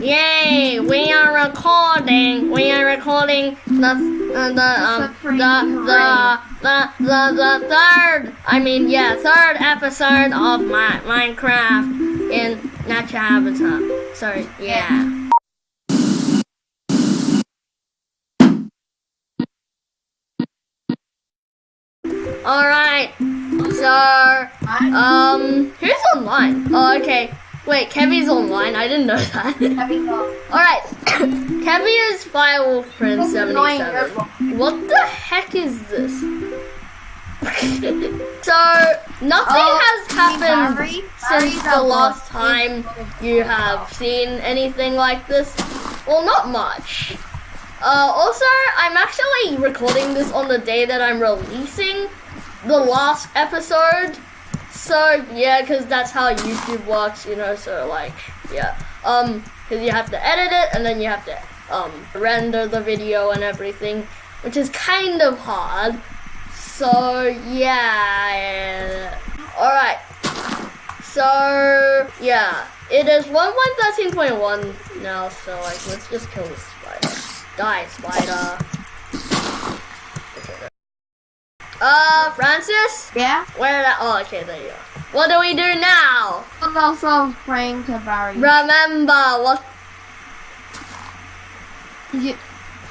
Yay! We are recording. We are recording the uh, the um the the the the the third. I mean, yeah, third episode of my Minecraft in natural habitat. Sorry, yeah. All right. So, um, who's online? Oh, okay. Wait, Kevy's online. I didn't know that. Alright, Kevy is Firewolf Prince 77. What the heck is this? so, nothing Oh, has happened Barry? since Barry's the last time you have seen anything like this. Well, not much. Uh, also, I'm actually recording this on the day that I'm releasing the last episode. So yeah, because that's how YouTube works, you know. So like, yeah, um, because you have to edit it and then you have to um render the video and everything, which is kind of hard. So yeah, all right. So yeah, it is one one thirteen point one now. So like, let's just kill this spider. Die, spider. Uh, Francis. Yeah? Where that? Oh, okay, there you go. What do we do now? I'm also praying to Barry. Remember what? You,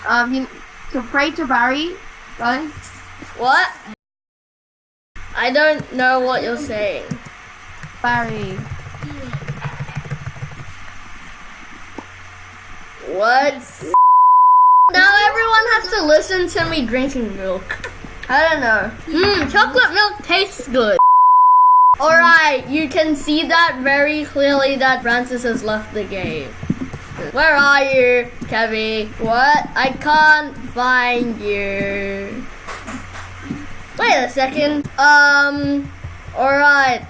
um, you, to pray to Barry, guys. What? I don't know what you're saying. Barry. What? Now everyone has to listen to me drinking milk. I don't know. Mmm, chocolate milk tastes good. Alright, you can see that very clearly that Francis has left the game. Where are you, Kevy? What? I can't find you. Wait a second. Um, alright.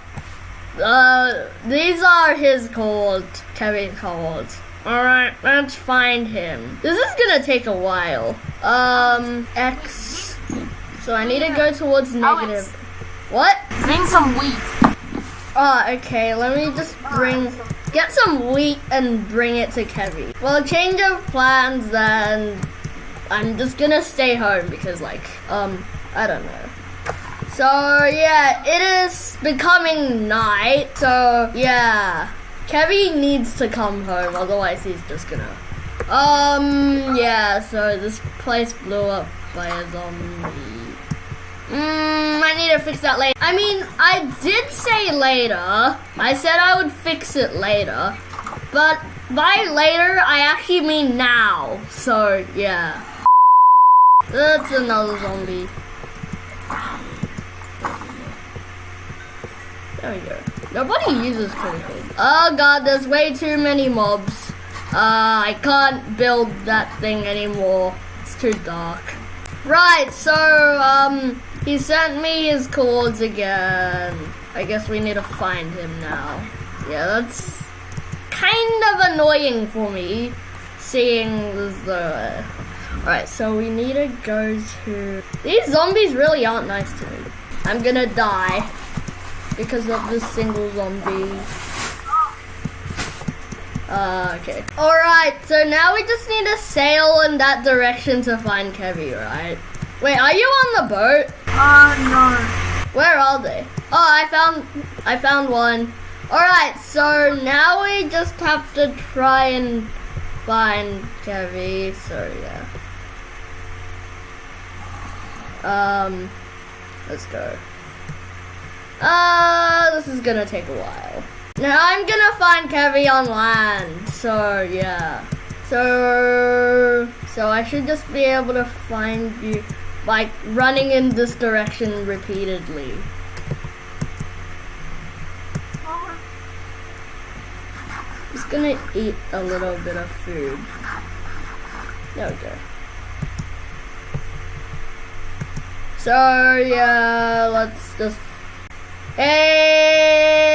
Uh, these are his codes, Kevin's codes. Alright, let's find him. This is gonna take a while. Um, X. So I need to go towards negative. What? Bring some wheat. Oh, okay, let me just bring, get some wheat and bring it to Kevy. Well, change of plans then. I'm just gonna stay home because like, um, I don't know. So yeah, it is becoming night, so yeah. Kevy needs to come home, otherwise he's just gonna, um, yeah, so this place blew up by a zombie. Mm, I need to fix that later. I mean, I did say later. I said I would fix it later. But by later, I actually mean now. So, yeah. That's another zombie. There we go. Nobody uses critical. Oh god, there's way too many mobs. Uh, I can't build that thing anymore. It's too dark. Right, so, um, he sent me his codes again. I guess we need to find him now. Yeah, that's kind of annoying for me, seeing though... Uh, Alright, so we need to go to... These zombies really aren't nice to me. I'm gonna die because of this single zombie. Uh, okay. Alright, so now we just need to sail in that direction to find Kevy, right? Wait, are you on the boat? Uh, no. Where are they? Oh, I found, I found one. Alright, so now we just have to try and find Kevy, so yeah. Um, let's go. Uh, this is gonna take a while. Now I'm gonna find Kevy on land, so yeah. So, so I should just be able to find you, like, running in this direction repeatedly. Just gonna eat a little bit of food. There we go. So yeah, let's just. Hey,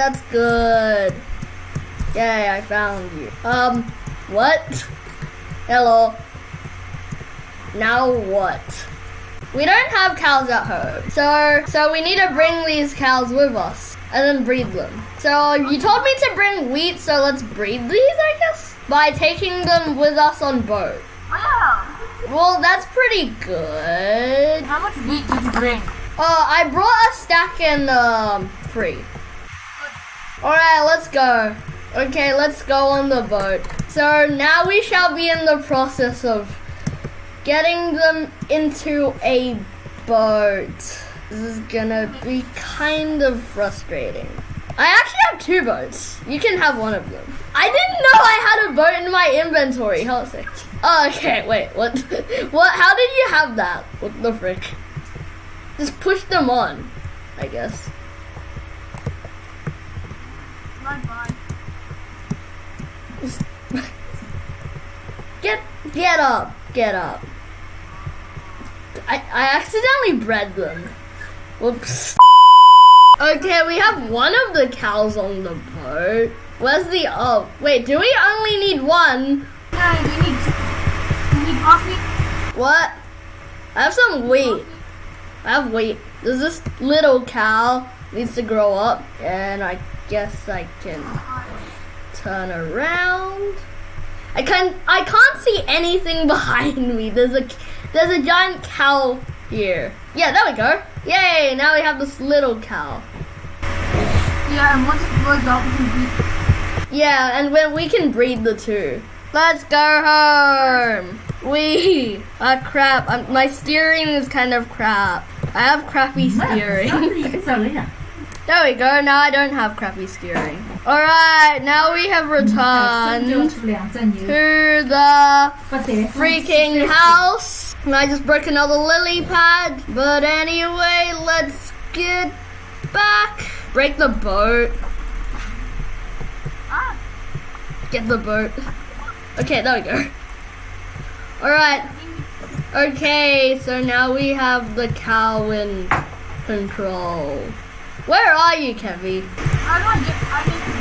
that's good. Yay, I found you. Um, what? Hello. Now what? We don't have cows at home, so so we need to bring these cows with us and then breed them. So you told me to bring wheat, so let's breed these, I guess, by taking them with us on boat. Yeah. Well, that's pretty good. How much wheat did you bring? Uh, I brought a stack in um free. All right, let's go. Okay, let's go on the boat. So now we shall be in the process of getting them into a boat. This is gonna be kind of frustrating. I actually have two boats. You can have one of them. I didn't know I had a boat in my inventory. Hold on. Oh, okay. Wait. What? what? How did you have that? What the frick? Just push them on. I guess. Get get up. Get up. I I accidentally bred them. Whoops. Okay, we have one of the cows on the boat. Where's the oh wait, do we only need one? Yeah, we need. We need coffee. What? I have some wheat. I have wheat. Does this little cow needs to grow up? And I guess I can uh, turn around. I can I can't see anything behind me. There's a there's a giant cow here. Yeah, there we go. Yay! Now we have this little cow. Yeah, and once it grows up, we can beat. Yeah, and when we can breed the two. Let's go home. We ah crap. I'm, my steering is kind of crap. I have crappy steering. there we go. Now I don't have crappy steering. All right, now we have returned to the freaking house. And I just broke another lily pad. But anyway, let's get back. Break the boat. Ah, Get the boat. Okay, there we go. Alright. Okay, so now we have the cow in control. Where are you, Kevy? I don't get. I get the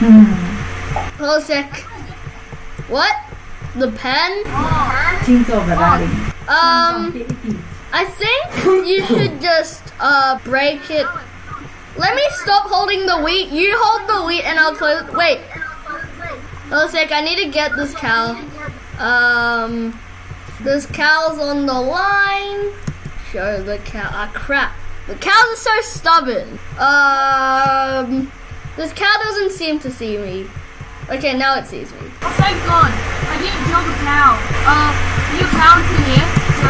pen. Hold a sec. What? The pen? Oh. Um, I think you should just uh break it. Let me stop holding the wheat. You hold the wheat and I'll close. Wait. Hold a sec. I need to get this cow. Um, this cow's on the line. Show the cow. Ah, crap. The cows are so stubborn. Um, this cow doesn't seem to see me. Okay, now it sees me. Oh, thank God. I didn't kill the cow. Uh, you count in here. So,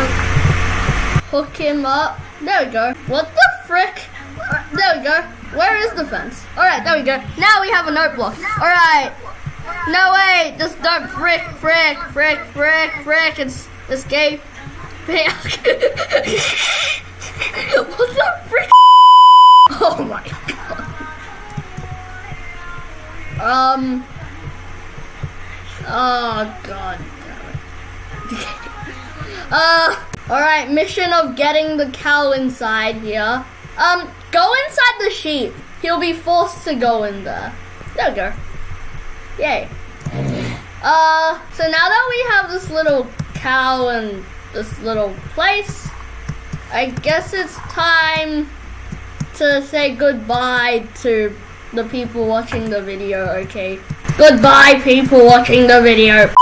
Hook him up. There we go. What the frick? Uh, there we go. Where is the fence? Alright, there we go. Now we have a note block. Alright. No, way. Just don't frick, frick, frick, frick, frick. It's escape. what the frick? Oh my god. Um. Oh god uh. Alright, mission of getting the cow inside here. Um, go inside the sheep. He'll be forced to go in there. There we go. Yay. Uh, so now that we have this little cow and this little place, I guess it's time to say goodbye to the people watching the video, okay? Goodbye, people watching the video.